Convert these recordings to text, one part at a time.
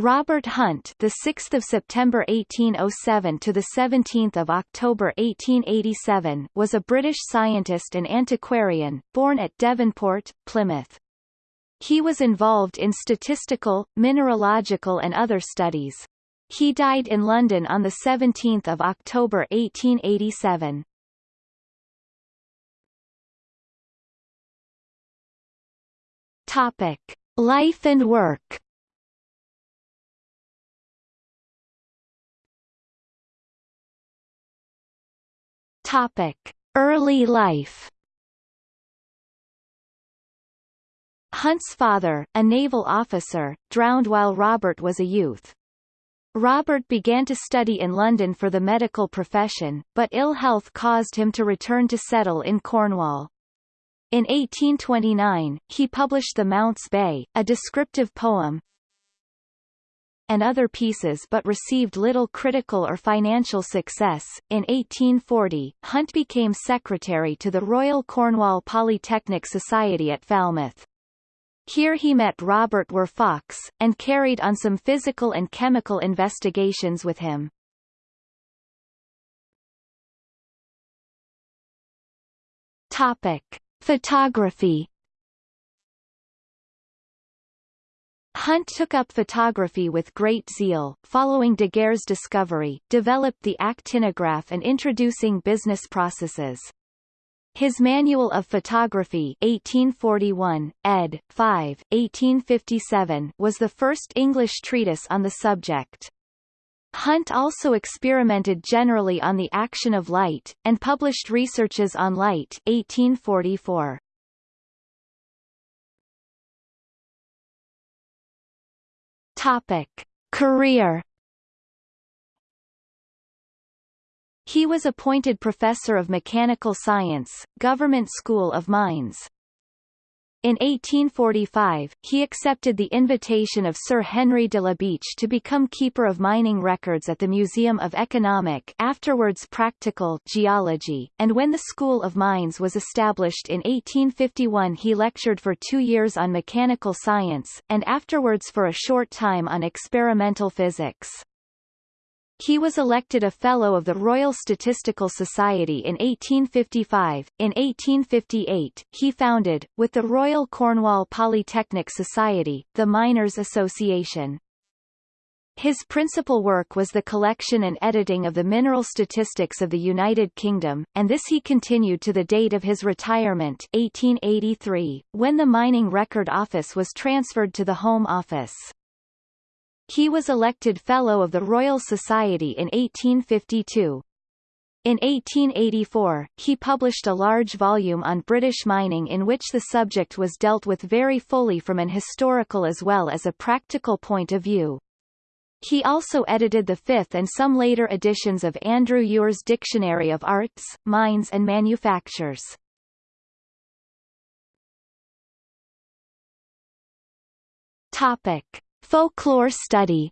Robert Hunt, the 6th of September 1807 to the 17th of October 1887, was a British scientist and antiquarian, born at Devonport, Plymouth. He was involved in statistical, mineralogical and other studies. He died in London on the 17th of October 1887. Topic: Life and work. Topic: Early life. Hunt's father, a naval officer, drowned while Robert was a youth. Robert began to study in London for the medical profession, but ill health caused him to return to settle in Cornwall. In 1829, he published The Mounts Bay, a descriptive poem, and other pieces but received little critical or financial success. In 1840, Hunt became secretary to the Royal Cornwall Polytechnic Society at Falmouth. Here he met Robert Were Fox, and carried on some physical and chemical investigations with him. Topic. Photography Hunt took up photography with great zeal, following Daguerre's discovery, developed the actinograph and introducing business processes. His Manual of Photography 1841, ed. 5, 1857 was the first English treatise on the subject. Hunt also experimented generally on the action of light, and published Researches on Light 1844. Topic. Career He was appointed Professor of Mechanical Science, Government School of Mines. In 1845, he accepted the invitation of Sir Henry de la Beche to become Keeper of Mining Records at the Museum of Economic afterwards Practical Geology, and when the School of Mines was established in 1851 he lectured for two years on mechanical science, and afterwards for a short time on experimental physics. He was elected a Fellow of the Royal Statistical Society in 1855. In 1858, he founded, with the Royal Cornwall Polytechnic Society, the Miners' Association. His principal work was the collection and editing of the mineral statistics of the United Kingdom, and this he continued to the date of his retirement 1883, when the Mining Record Office was transferred to the Home Office. He was elected Fellow of the Royal Society in 1852. In 1884, he published a large volume on British mining in which the subject was dealt with very fully from an historical as well as a practical point of view. He also edited the fifth and some later editions of Andrew Ure's Dictionary of Arts, Mines and Manufactures. Topic. Folklore study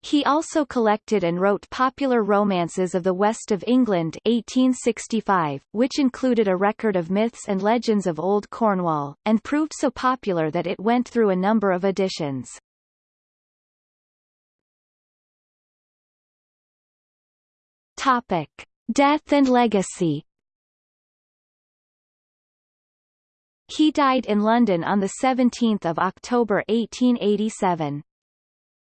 He also collected and wrote popular romances of the west of England 1865, which included a record of myths and legends of Old Cornwall, and proved so popular that it went through a number of editions. Topic. Death and legacy He died in London on 17 October 1887.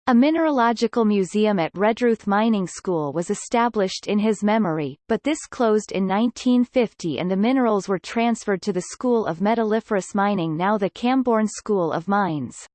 A mineralogical museum at Redruth Mining School was established in his memory, but this closed in 1950 and the minerals were transferred to the School of Metalliferous Mining now the Camborne School of Mines.